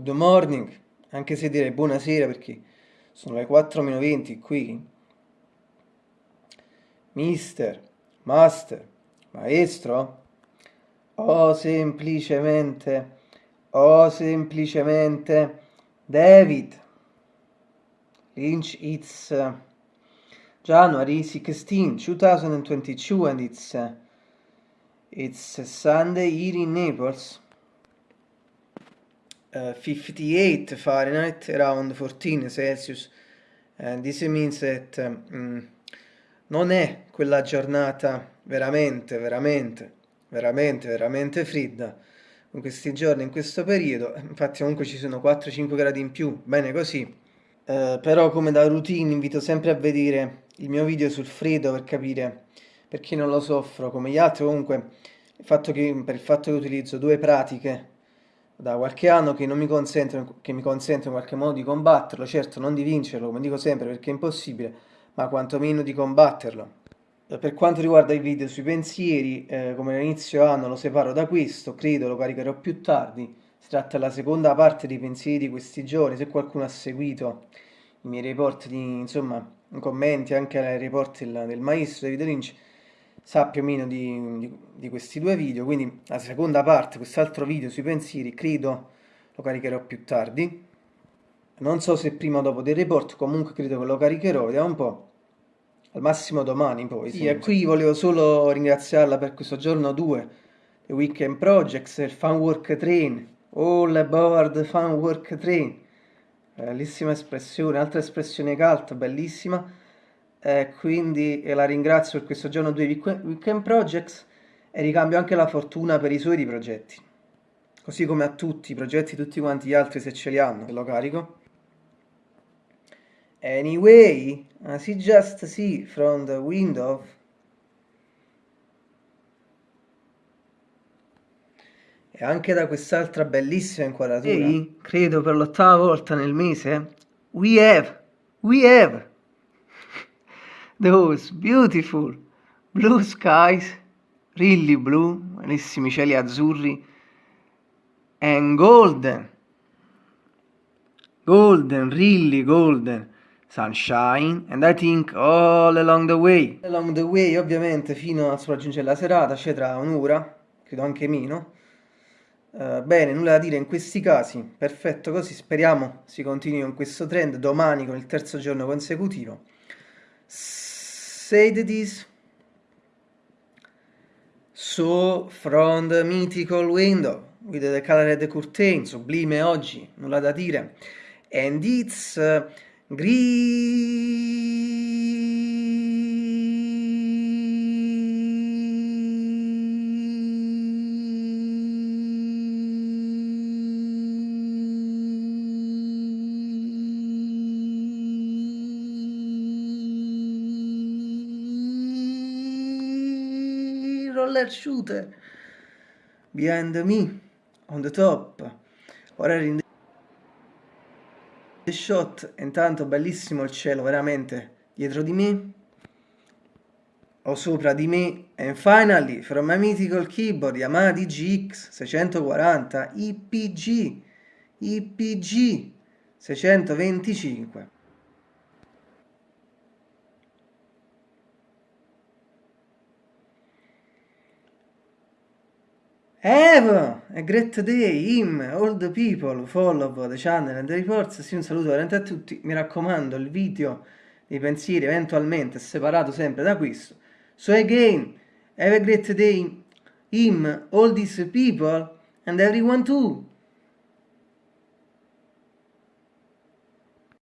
good morning, anche se direi buonasera perché sono le 4-20 qui. Mister, master, maestro, o semplicemente, o semplicemente David. Lynch, it's uh, January 16, 2022 and it's, uh, it's Sunday here in Naples. Uh, 58 Fahrenheit, around 14 Celsius. And this means that um, non è quella giornata veramente, veramente, veramente, veramente fredda in questi giorni, in questo periodo. Infatti comunque ci sono 4-5 gradi in più, bene così. Uh, però come da routine invito sempre a vedere il mio video sul freddo per capire perché non lo soffro come gli altri comunque il fatto che, per il fatto che utilizzo due pratiche da qualche anno che, mi consentono, che mi consentono in qualche modo di combatterlo, certo non di vincerlo, come dico sempre perché è impossibile, ma quantomeno di combatterlo. Per quanto riguarda i video sui pensieri, eh, come all'inizio anno lo separo da questo, credo lo caricherò più tardi, si tratta della seconda parte dei pensieri di questi giorni, se qualcuno ha seguito i miei report di, insomma, commenti anche ai report del, del maestro David Lynch, sa più o meno di, di, di questi due video, quindi la seconda parte, quest'altro video sui pensieri, credo lo caricherò più tardi. Non so se prima o dopo del report, comunque credo che lo caricherò, vediamo un po'. Al massimo domani poi. Sì, e qui volevo solo ringraziarla per questo giorno 2, The Weekend Projects, il Fun Work Train, All Aboard Fun Work Train. Bellissima espressione, altra espressione cult, bellissima eh, quindi la ringrazio per questo giorno 2 Weekend Projects e ricambio anche la fortuna per i suoi progetti. Così come a tutti i progetti, tutti quanti gli altri se ce li hanno, lo carico. Anyway, as you just see from the window, e anche da quest'altra bellissima inquadratura, Ehi, credo per l'ottava volta nel mese, we have, we have those beautiful blue skies, really blue, bellissimi cieli azzurri, and golden, golden, really golden sunshine, and I think all along the way. Along the way, ovviamente, fino a sopraggiungere la serata, c'è tra un'ora, credo anche meno. Uh, bene, nulla da dire in questi casi, perfetto così, speriamo si continui con questo trend domani con il terzo giorno consecutivo said this. So, from the mythical window, with the colored curtain, sublime oggi, nulla da dire, and it's uh, roller shooter. Behind me on the top. Ora in the shot. Intanto bellissimo il cielo veramente. Dietro di me o sopra di me. And finally from my mythical keyboard Yamaha DGX 640 IPG IPG 625 Have a great day, him, all the people, follow the channel and the reports, sì un saluto veramente a tutti, mi raccomando il video dei pensieri eventualmente separato sempre da questo. So again, have a great day, him, all these people and everyone too.